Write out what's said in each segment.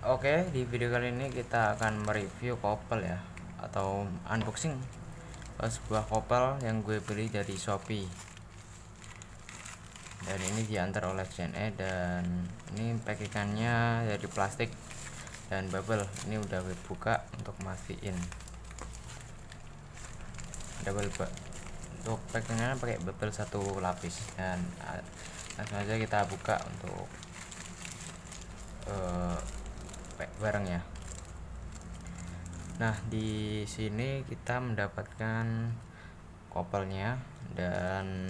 Oke, di video kali ini kita akan mereview kopel ya atau unboxing uh, sebuah kopel yang gue beli dari Shopee. Dan ini diantar oleh JNE dan ini packingannya dari plastik dan bubble. Ini udah gue buka untuk mastiin. Double untuk packingnya pakai bubble satu lapis dan uh, langsung aja kita buka untuk uh, bareng ya. Nah di sini kita mendapatkan kopelnya dan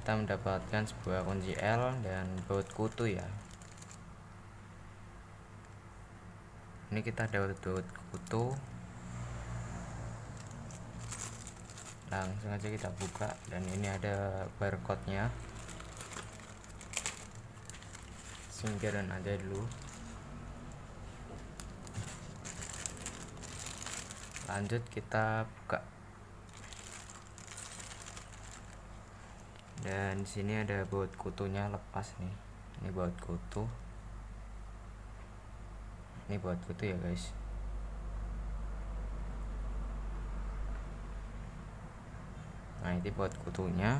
kita mendapatkan sebuah kunci L dan baut kutu ya. Ini kita dapat baut kutu. Langsung aja kita buka dan ini ada barcode nya singkiran aja dulu lanjut kita buka. Dan sini ada baut kutunya lepas nih. Ini baut kutu. Ini baut kutu ya guys. Nah ini baut kutunya.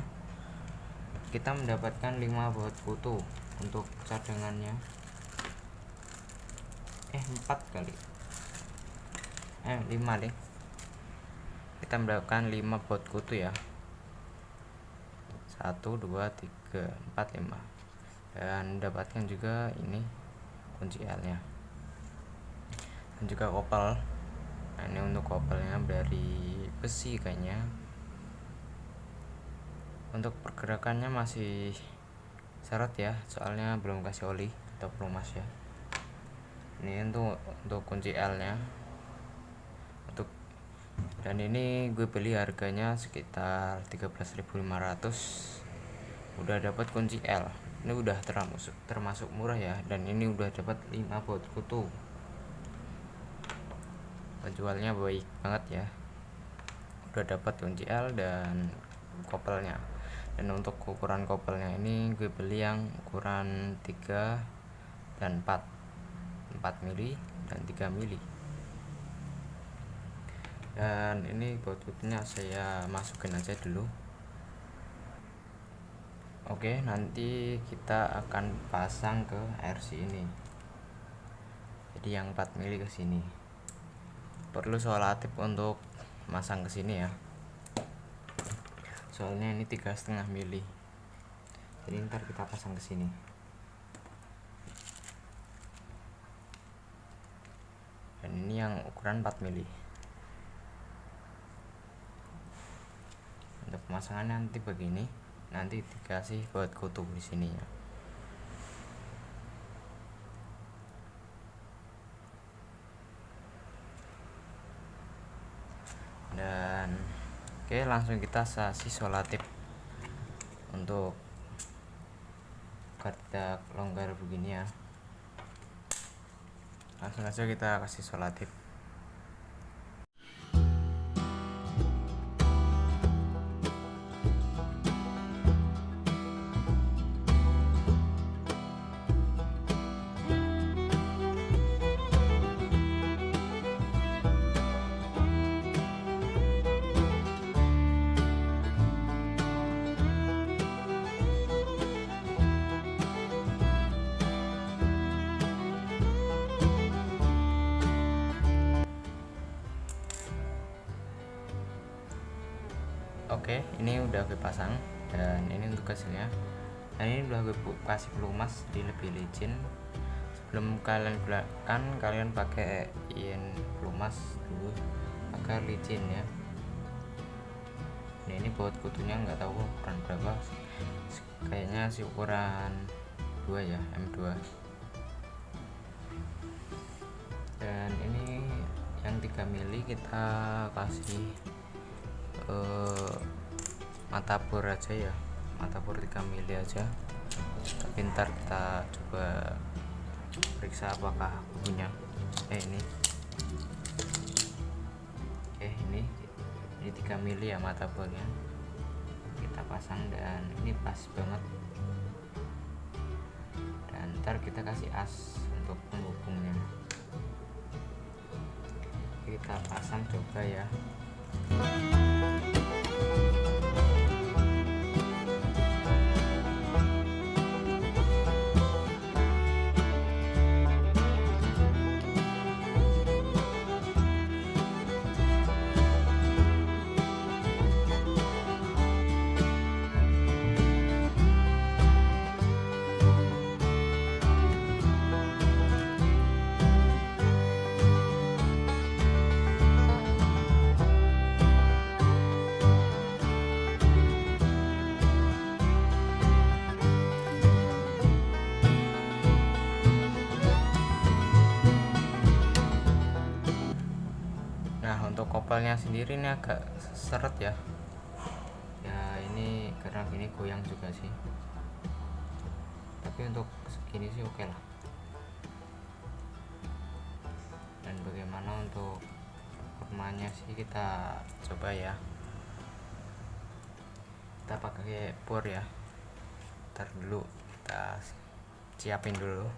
Kita mendapatkan 5 baut kutu untuk cadangannya. Eh 4 kali eh 5 deh. Kita mendapatkan 5 bot kutu ya. 1 2 3 4 5 dan mendapatkan juga ini kunci L nya dan juga kopel nah ini untuk kopelnya dari besi kayaknya. Untuk pergerakannya masih syarat ya soalnya belum kasih oli atau pelumas ya. Ini untuk untuk kunci L nya dan ini gue beli harganya sekitar 13.500 udah dapat kunci L. Ini udah termasuk termasuk murah ya. Dan ini udah dapat 5 baut kutu. Penjualnya baik banget ya. Udah dapat kunci L dan kopelnya. Dan untuk ukuran kopelnya ini gue beli yang ukuran 3 dan 4 4 mili dan 3 mili dan ini botutnya saya masukin aja dulu. Oke nanti kita akan pasang ke RC ini. Jadi yang 4 mili ke sini. Perlu solatif untuk masang ke sini ya. Soalnya ini tiga setengah mili. Jadi ntar kita pasang ke sini. Dan ini yang ukuran 4 mili untuk pemasangan nanti begini nanti dikasih buat kutu di sininya dan oke langsung kita sasi solatif untuk tidak longgar begini ya. Langsung aja kita kasih solatif oke ini udah gue pasang. Dan ini untuk hasilnya. Dan ini udah gue kasih pelumas di lebih licin. Sebelum kalian gunakan kalian pakai in pelumas dulu agar licin ya. Nah, ini buat kutunya nggak tahu ukuran berapa. Kayaknya sih ukuran 2 ya M2 dan ini yang 3 mili kita kasih uh, mata bor aja ya. Mata bor 3 mili aja. Pintar kita coba periksa apakah punya. Eh ini. Eh ini. Ini 3 mili ya mata bornya kita pasang dan ini pas banget. Dan ntar kita kasih as untuk penghubungnya. Kita pasang coba ya kopelnya sendiri ini agak seret ya. Ya ini karena gini goyang juga sih. Tapi untuk segini sih oke lah. Dan bagaimana untuk performanya sih kita coba ya. Kita pakai bor ya. Ntar dulu kita siapin dulu